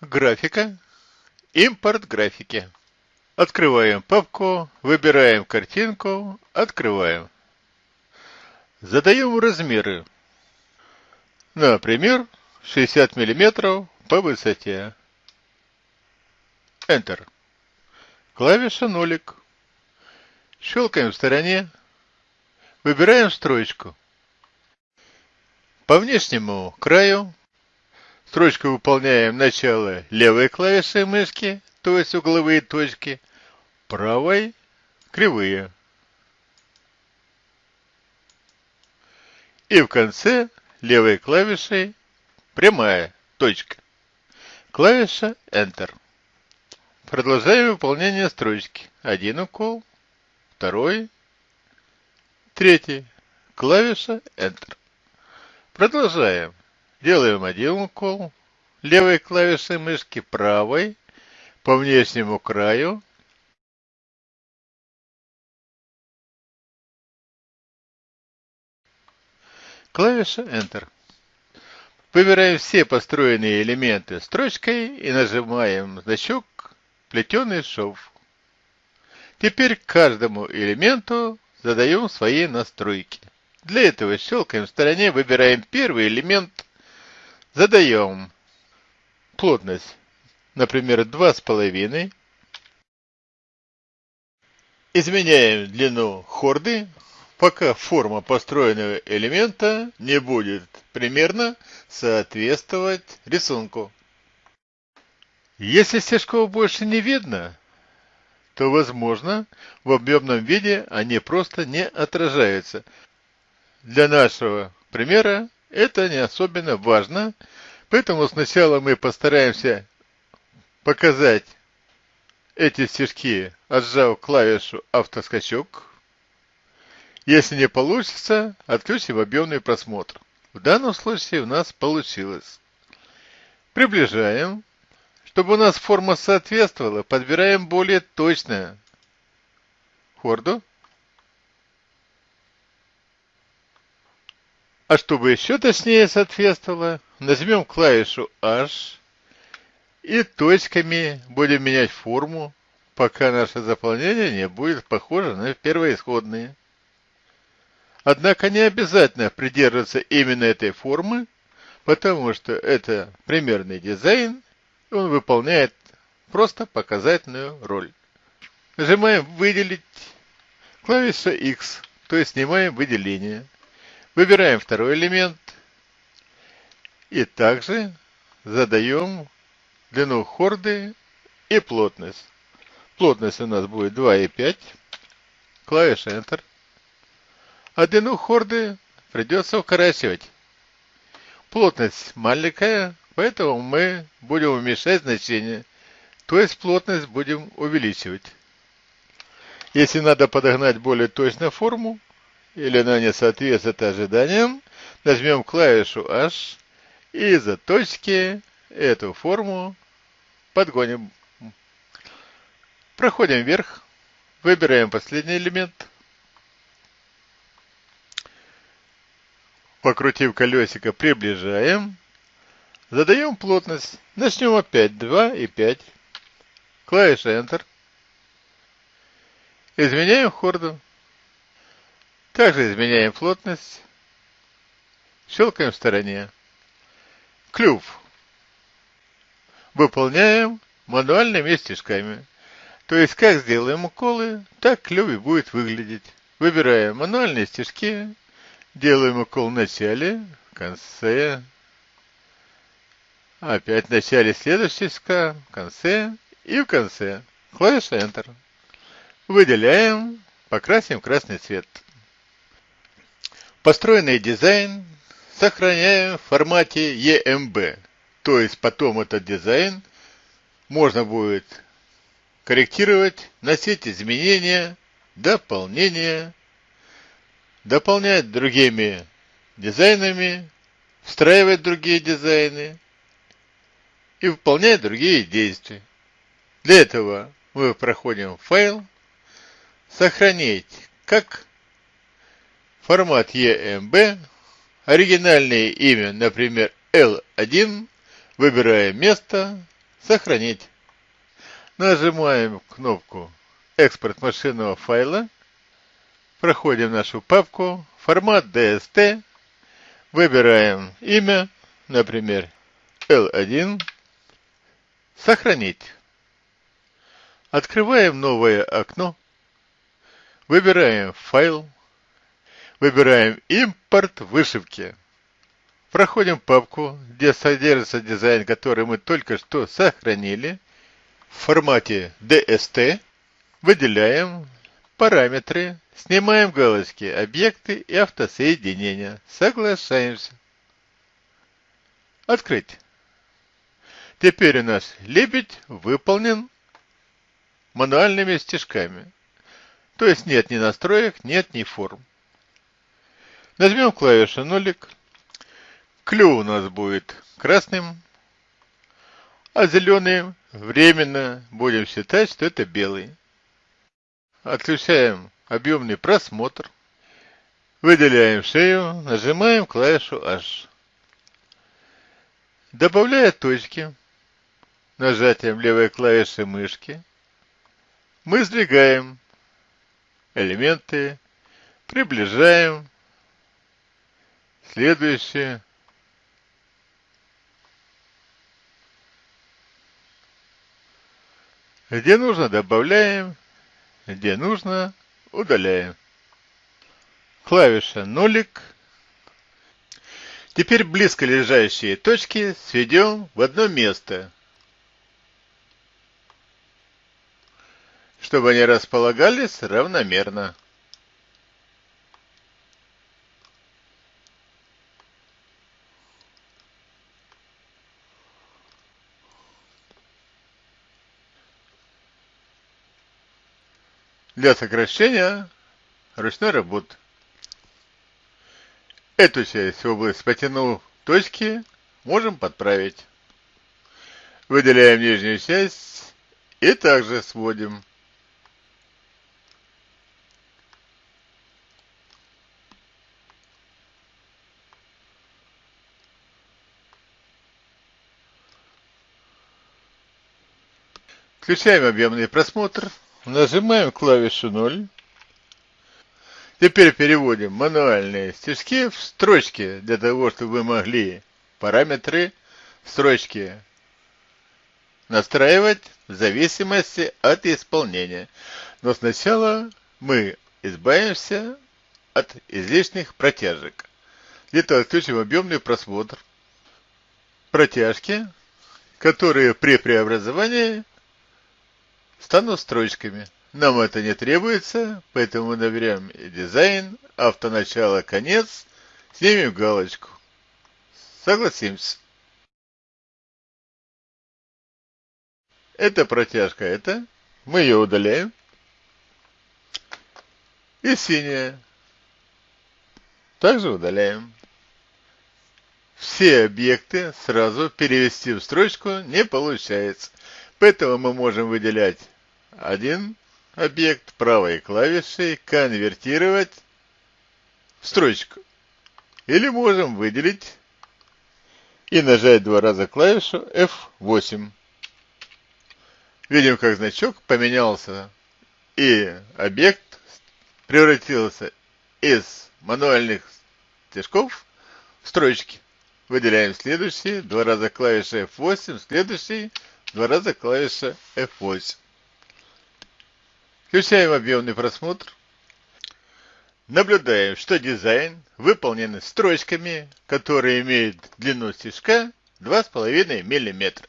Графика. Импорт графики. Открываем папку, выбираем картинку, открываем. Задаем размеры. Например, 60 мм по высоте. Enter. Клавиша нолик. Щелкаем в стороне. Выбираем строчку. По внешнему краю строчку выполняем начало левой клавишей мышки, то есть угловые точки, правой кривые. И в конце левой клавишей прямая точка. Клавиша Enter. Продолжаем выполнение строчки. Один укол, второй, третий. Клавиша Enter. Продолжаем. Делаем один укол. Левой клавишей мышки правой по внешнему краю. Клавиша Enter. Выбираем все построенные элементы строчкой и нажимаем значок «Плетеный шов». Теперь к каждому элементу задаем свои настройки. Для этого щелкаем в стороне, выбираем первый элемент, задаем плотность, например, 2,5. Изменяем длину хорды, пока форма построенного элемента не будет примерно соответствовать рисунку. Если стежков больше не видно, то, возможно, в объемном виде они просто не отражаются. Для нашего примера это не особенно важно, поэтому сначала мы постараемся показать эти стежки, отжав клавишу «Автоскачок». Если не получится, отключим объемный просмотр. В данном случае у нас получилось. Приближаем. Чтобы у нас форма соответствовала, подбираем более точно хорду. А чтобы еще точнее соответствовало, нажмем клавишу H и точками будем менять форму, пока наше заполнение не будет похоже на первоисходные. Однако не обязательно придерживаться именно этой формы, потому что это примерный дизайн, он выполняет просто показательную роль. Нажимаем «Выделить» клавиша X, то есть снимаем выделение. Выбираем второй элемент и также задаем длину хорды и плотность. Плотность у нас будет 2,5. Клавиша Enter а длину хорды придется укорачивать. Плотность маленькая, поэтому мы будем уменьшать значение, то есть плотность будем увеличивать. Если надо подогнать более точно форму, или она не соответствует ожиданиям, нажмем клавишу H и из-за точки эту форму подгоним. Проходим вверх, выбираем последний элемент – Покрутив колесико, приближаем. Задаем плотность. Начнем опять 2 и 5. Клавиша Enter. Изменяем хорду. Также изменяем плотность. Щелкаем в стороне. Клюв. Выполняем мануальными стежками. То есть, как сделаем уколы, так клюв и будет выглядеть. Выбираем мануальные стежки, Делаем укол в начале, в конце. Опять в начале следующего ска, в конце и в конце. Клавиша Enter. Выделяем, покрасим красный цвет. Построенный дизайн сохраняем в формате EMB. То есть потом этот дизайн можно будет корректировать, носить изменения, дополнения, дополнять другими дизайнами, встраивать другие дизайны и выполнять другие действия. Для этого мы проходим файл, сохранить как формат EMB, оригинальное имя, например, L1, выбираем место, Сохранить. Нажимаем кнопку «Экспорт машинного файла». Проходим нашу папку. Формат DST. Выбираем имя, например, L1. Сохранить. Открываем новое окно. Выбираем файл. Выбираем импорт вышивки. Проходим папку, где содержится дизайн, который мы только что сохранили. В формате DST выделяем параметры, снимаем галочки «Объекты» и «Автосоединения». Соглашаемся. Открыть. Теперь у нас лебедь выполнен мануальными стежками. То есть нет ни настроек, нет ни форм. Нажмем клавишу нолик. Клю у нас будет красным, а зеленый временно будем считать, что это белый. Отключаем объемный просмотр. Выделяем шею, нажимаем клавишу H. Добавляя точки, нажатием левой клавиши мышки, мы сдвигаем элементы, приближаем следующие Где нужно, добавляем. Где нужно, удаляем. Клавиша нолик. Теперь близко лежащие точки сведем в одно место. Чтобы они располагались равномерно. Для сокращения ручной работы. Эту часть область потянув точки можем подправить. Выделяем нижнюю часть и также сводим. Включаем объемный просмотр. Нажимаем клавишу 0. Теперь переводим мануальные стежки в строчки, для того, чтобы вы могли параметры строчки настраивать в зависимости от исполнения. Но сначала мы избавимся от излишних протяжек. Для отключим объемный просмотр. Протяжки, которые при преобразовании станут строчками. Нам это не требуется, поэтому наберем дизайн, автоначало, конец, снимем галочку. Согласимся. Это протяжка, это. Мы ее удаляем. И синяя. Также удаляем. Все объекты сразу перевести в строчку не получается. Поэтому мы можем выделять один объект правой клавишей, конвертировать в строчку. Или можем выделить и нажать два раза клавишу F8. Видим, как значок поменялся, и объект превратился из мануальных стежков в строчки. Выделяем следующий, два раза клавиша F8, следующий, Два раза клавиша F8. Включаем объемный просмотр. Наблюдаем, что дизайн выполнен строчками, которые имеют длину стежка 2,5 мм.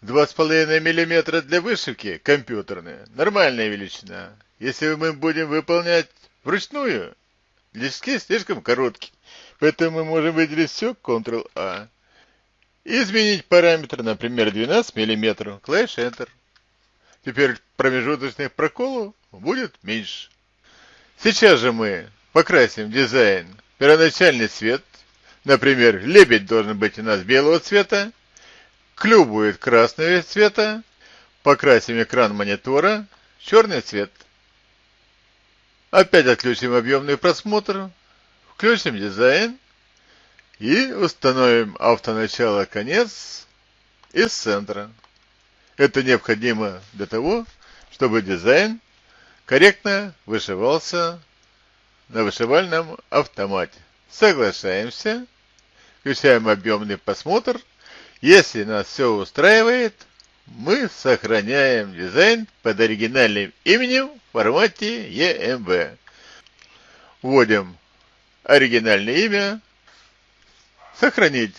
2,5 мм для вышивки компьютерная, нормальная величина. Если мы будем выполнять вручную, стежки слишком короткие. Поэтому мы можем выделить все Ctrl-A. Изменить параметр, например, 12 мм. Клавиш Enter. Теперь промежуточных проколов будет меньше. Сейчас же мы покрасим дизайн первоначальный цвет. Например, лебедь должен быть у нас белого цвета. Клюв будет красного цвета. Покрасим экран монитора черный цвет. Опять отключим объемный просмотр. Включим дизайн. И установим автоначало конец из центра. Это необходимо для того, чтобы дизайн корректно вышивался на вышивальном автомате. Соглашаемся, включаем объемный просмотр. Если нас все устраивает, мы сохраняем дизайн под оригинальным именем в формате EMB. Вводим оригинальное имя, сохранить